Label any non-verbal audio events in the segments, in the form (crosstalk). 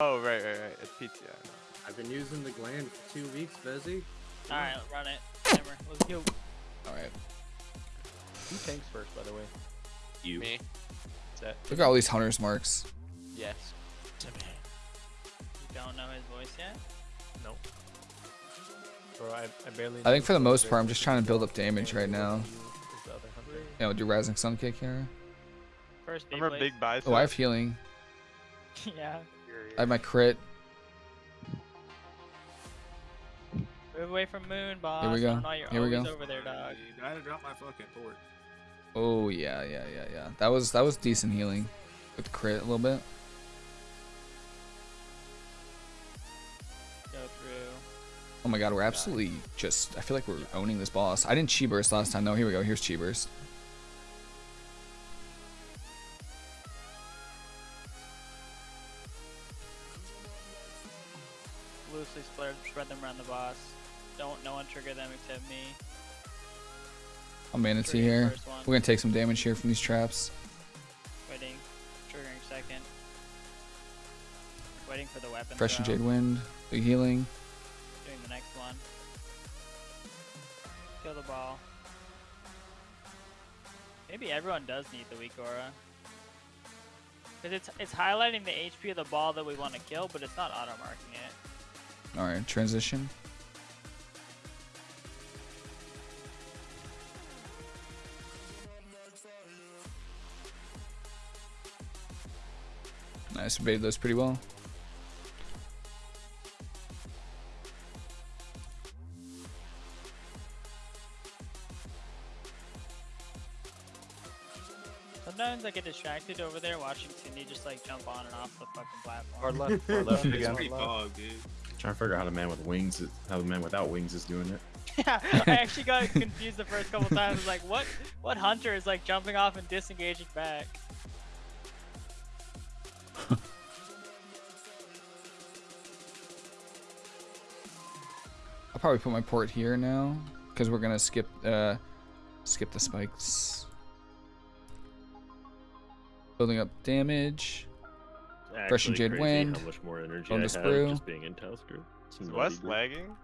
Oh, right, right, right. It's PTI. I've been using the gland for two weeks, Bezzy. Alright, run it. Hammer. Let's go. Alright. Who tanks first, by the way? You. Me? Set. Look at all these hunters marks. Yes. You don't know his voice yet? No. Bro, I, I barely. I think for the most part, I'm just trying to build up damage right now. Is the other hunter. You know, do Rising Sun kick here. First Remember Beyblade. Big Bicep? Oh, I have healing. (laughs) yeah. I have my crit. Move away from Moon, boss. Here we go. don't Here we go. over there, dog. I had to drop my fucking port. Oh yeah, yeah, yeah, yeah. That was that was decent healing. With crit a little bit. Go through. Oh my god, we're absolutely just I feel like we're owning this boss. I didn't chi burst last time. No, here we go. Here's chi burst. Loosely spread, spread them around the boss. Don't no one trigger them except me. Oh, I'm manatee here. We're gonna take some damage here from these traps. Waiting. Triggering second. Waiting for the weapon. Fresh and throw. Jade Wind. Big healing. Doing the next one. Kill the ball. Maybe everyone does need the weak aura. Because it's, it's highlighting the HP of the ball that we want to kill, but it's not auto marking it. Alright, transition. Nice, evaded those pretty well. Sometimes I get distracted over there watching Cindy just like jump on and off the fucking platform. Hard left. Hard (laughs) left It's pretty hard left. fog, dude. Trying to figure out how the man with wings, is, how the man without wings is doing it. yeah, (laughs) I actually got confused the first couple times. I was like, what what hunter is like jumping off and disengaging back? I'll probably put my port here now because we're gonna skip uh skip the spikes. Building up damage. It's Fresh and actually Jade Wind. How much more energy On I the have sprue. just being in Taos group. Is West group. lagging?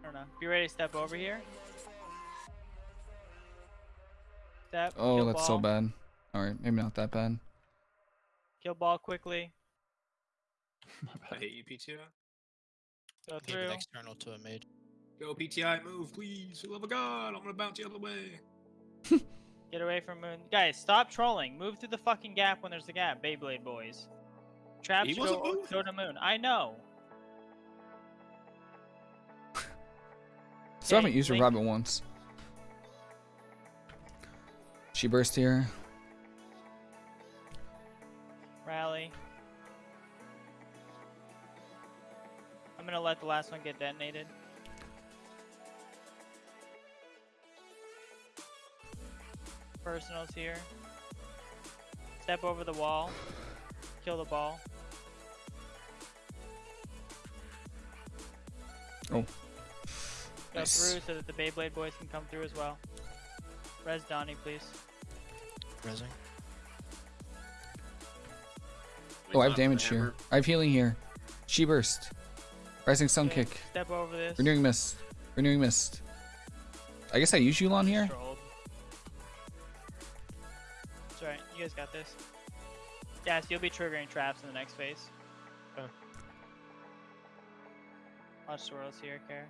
I don't know. Be ready to step over here. Step. Oh, kill that's so bad. Alright, maybe not that bad. Kill ball quickly. (laughs) I hate you, PTI. Go Give through. an external to a mage. Go, PTI, move, please. For the love of God, I'm gonna bounce the other way. (laughs) Get away from Moon. Guys, stop trolling. Move through the fucking gap when there's a gap, Beyblade boys. Traps He go, wasn't go to Moon. I know. (laughs) Still haven't used a Link- rabbit once. Chi burst here. Rally. I'm gonna let the last one get detonated. Personals here. Step over the wall. Kill the ball. Oh. Go Nice. through so that the Beyblade boys can come through as well. Res Donnie, please. Resing. Oh, I have damage here. I have healing here. Chi burst. Rising Sun Okay, kick. Step over this. Renewing mist. Renewing mist. I guess I use Yu'lon here. Trolled. You guys got this. Yes, you'll be triggering traps in the next phase. Okay. Watch swirls here, care.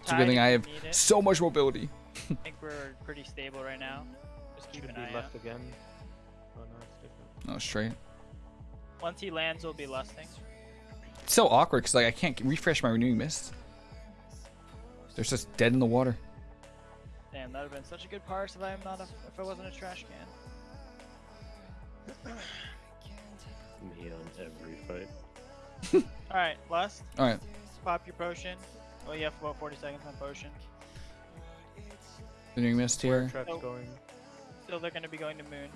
It's a good thing I have so much mobility. I think we're pretty stable right now. Just keep Should an be eye left out. again. Oh no, it's. No, oh, straight. Once he lands, we'll be lusting. It's so awkward because like I can't refresh my renewing mist. They're just dead in the water. Damn, that would have been such a good parse if I'm not a, if I wasn't a trash can. Me on every fight. (laughs) All right, lust. All right. Pop your potion. Well, you have about 40 seconds on potion. Renewing mist Where here. traps Oh. going? Still, they're going to be going to moon.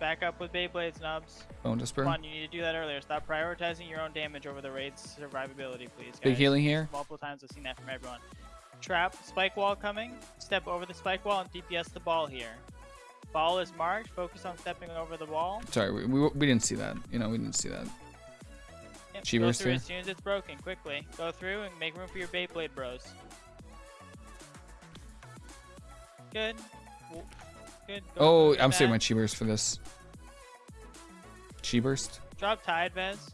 Back up with Beyblades, Nubs. Bone Disper. Come on, you need to do that earlier. Stop prioritizing your own damage over the raid's survivability, please. Big healing here. Multiple times I've seen that from everyone. Trap, spike wall coming. Step over the spike wall and DPS the ball here. Ball is marked. Focus on stepping over the wall. Sorry, we, we, we didn't see that. You know, we didn't see that. Yep, go through as soon as it's broken. Quickly. Go through and make room for your Beyblade bros. Good. Good. Go Oh, I'm saving my chi burst for this. Chi burst. Drop tide, Vez.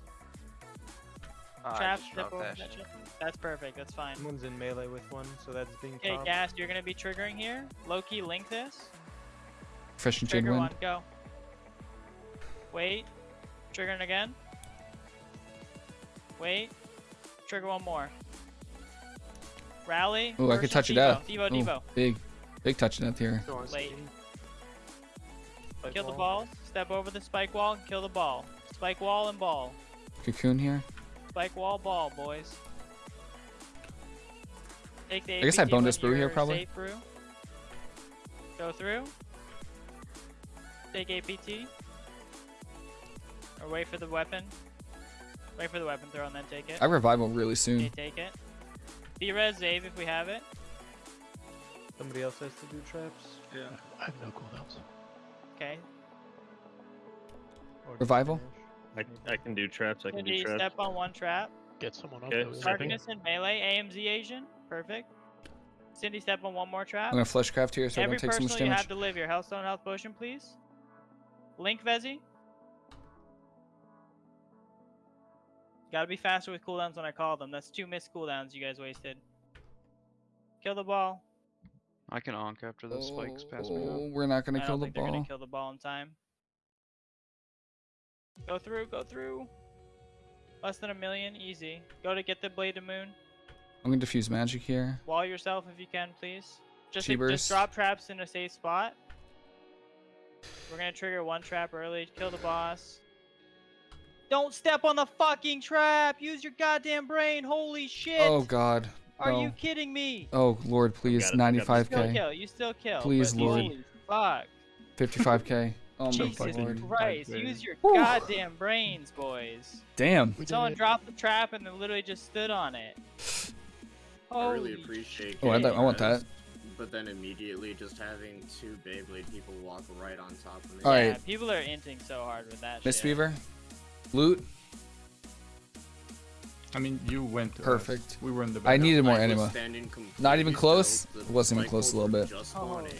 Ah, Trap, step over that that shit. shit. That's perfect. That's fine. Someone's in melee with one, so that's being Okay, popped. Gas, you're gonna be triggering here. Loki, link this. Fresh and Trigger Wind. one, go. Wait. Triggering again. Wait. Trigger one more. Rally. Oh, I could versus touch it Devo. out. Devo, Devo. Big, big touch death here. Late. Spike Kill the wall. balls. Step over the spike wall and kill the ball. Spike wall and ball. Cocoon here. Spike wall, ball, boys. Take the I guess I APT boned this brew here, probably. brew. Go through. Take APT. Or wait for the weapon. Wait for the weapon throw and then take it. I revive revival really Okay, soon. take it. B-res Zave if we have it. Somebody else has to do traps. Yeah. I have no cooldowns. Okay. or Revival? Finish. I, I can do traps. I can do Cindy, traps. step on one trap. Get someone up. Okay, that way. stepping. Darkness and melee. AMZ Asian. Perfect. Cindy, step on one more trap. I'm gonna fleshcraft here so I Every don't take so much personal you have to live your Healthstone Health Potion, please. Link Vezi. Gotta be faster with cooldowns when I call them. That's two missed cooldowns you guys wasted. Kill the ball. I can onk after the spikes pass me Oh, up. we're not gonna don't kill the think they're gonna kill the ball in time. Go through, go through. Less than a million, easy. Go to get the Blade of Moon. I'm gonna diffuse magic here. Wall yourself if you can, please. Just, Cheebers. just drop traps in a safe spot. We're gonna trigger one trap early. Kill the boss. Don't step on the fucking trap. Use your goddamn brain. Holy shit. Oh god. Are you oh. kidding me? Oh lord, please, got it, I got this. You still 95k, kill. You still kill. Please, Lord. Fuck. 55k. (laughs) Oh my Jesus lord. Christ. Okay. Use your Whew. goddamn brains, boys. Damn. We did Someone it. dropped the trap and then literally just stood on it. I really appreciate. Oh, I, getting I want that. But then immediately just having two Beyblade people walk right on top of me. All yeah, right. people are inting so hard with that Miss shit. Beaver. Loot. I mean, you went to us. Perfect. We were in the Back I needed more Mike anima. Not even close? still, the Wasn't even spike close a little bit. Just Oh. spawning.